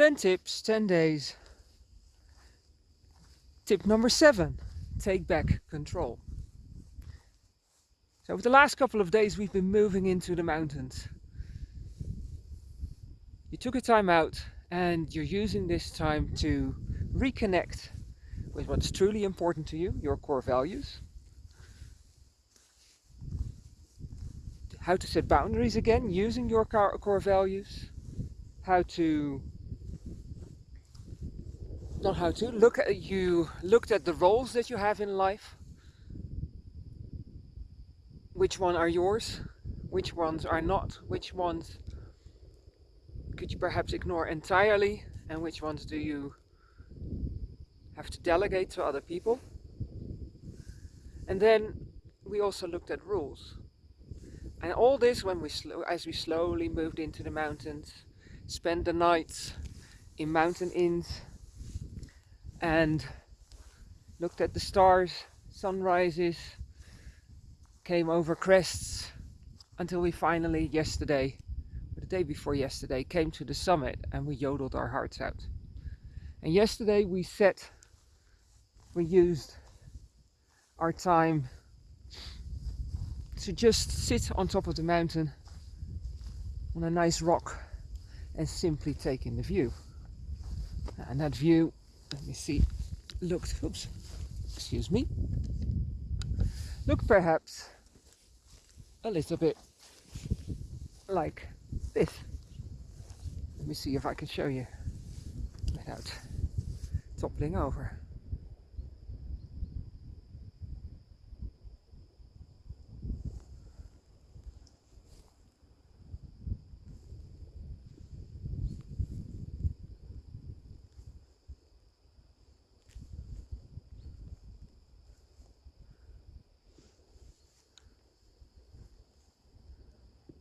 10 tips, 10 days. Tip number seven take back control. So, over the last couple of days, we've been moving into the mountains. You took a time out and you're using this time to reconnect with what's truly important to you, your core values. How to set boundaries again using your core values. How to not how to. Look at you looked at the roles that you have in life. Which one are yours? Which ones are not? Which ones could you perhaps ignore entirely? And which ones do you have to delegate to other people? And then we also looked at rules. And all this when we as we slowly moved into the mountains spent the nights in mountain inns and looked at the stars, sunrises, came over crests until we finally yesterday, the day before yesterday, came to the summit and we yodeled our hearts out. And yesterday we set, we used our time to just sit on top of the mountain on a nice rock and simply take in the view. And that view let me see, looked, oops, excuse me, look perhaps a little bit like this. Let me see if I can show you without toppling over.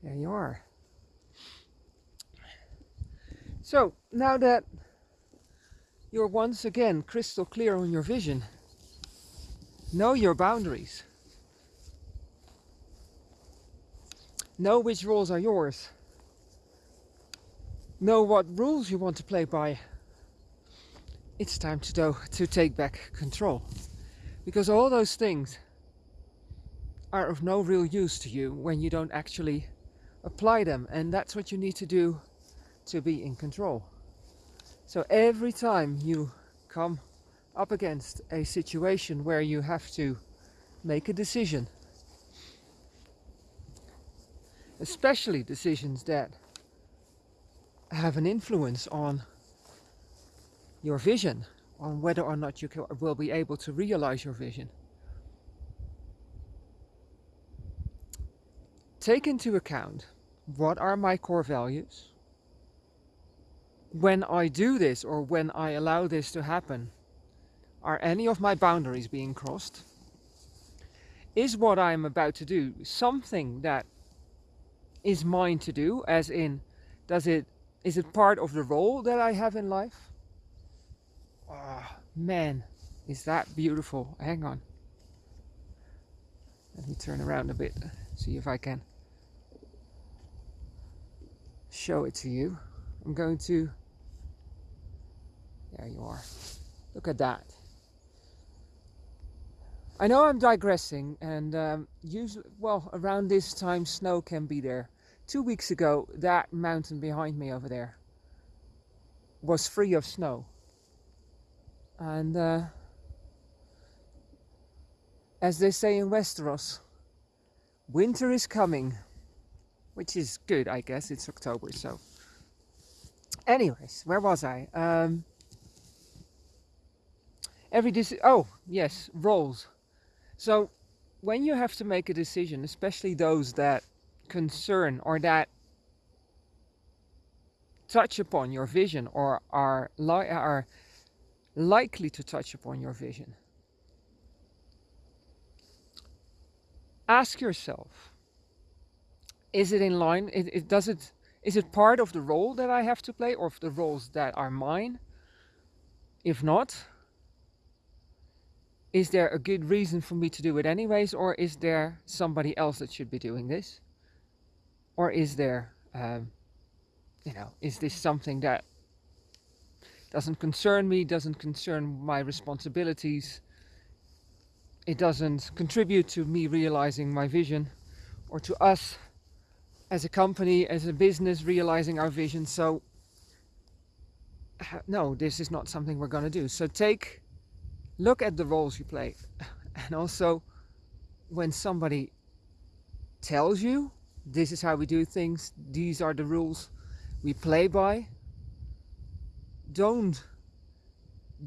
There you are. So now that you're once again crystal clear on your vision, know your boundaries. Know which roles are yours. Know what rules you want to play by. It's time to, do, to take back control. Because all those things are of no real use to you when you don't actually apply them and that's what you need to do to be in control. So every time you come up against a situation where you have to make a decision especially decisions that have an influence on your vision on whether or not you will be able to realize your vision take into account what are my core values. When I do this or when I allow this to happen, are any of my boundaries being crossed? Is what I'm about to do something that is mine to do, as in, does it is it part of the role that I have in life? Oh, man, is that beautiful. Hang on. Let me turn around a bit, see if I can show it to you. I'm going to, there you are. Look at that. I know I'm digressing and um, usually, well, around this time snow can be there. Two weeks ago, that mountain behind me over there was free of snow. And uh, as they say in Westeros, winter is coming which is good, I guess. It's October, so. Anyways, where was I? Um, every decision. Oh, yes, roles. So, when you have to make a decision, especially those that concern or that touch upon your vision or are li- are likely to touch upon your vision, ask yourself is it in line? It, it does it. Is it part of the role that I have to play, or of the roles that are mine? If not, is there a good reason for me to do it anyways, or is there somebody else that should be doing this? Or is there, um, you know, is this something that doesn't concern me, doesn't concern my responsibilities. It doesn't contribute to me realizing my vision or to us as a company, as a business realizing our vision. So no, this is not something we're going to do. So take, look at the roles you play. And also when somebody tells you this is how we do things, these are the rules we play by, don't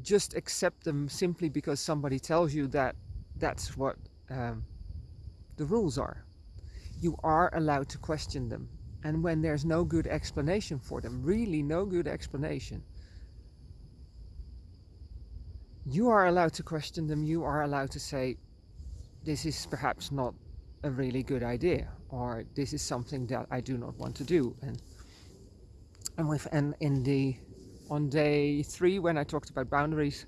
just accept them simply because somebody tells you that that's what um, the rules are. You are allowed to question them. And when there's no good explanation for them, really no good explanation, you are allowed to question them. You are allowed to say, this is perhaps not a really good idea, or this is something that I do not want to do. And and with and in the on day three when I talked about boundaries,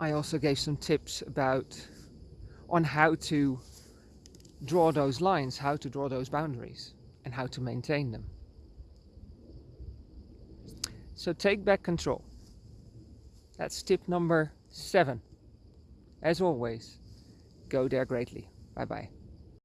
I also gave some tips about on how to draw those lines, how to draw those boundaries, and how to maintain them. So take back control. That's tip number seven. As always, go there greatly. Bye bye.